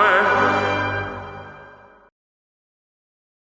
mind.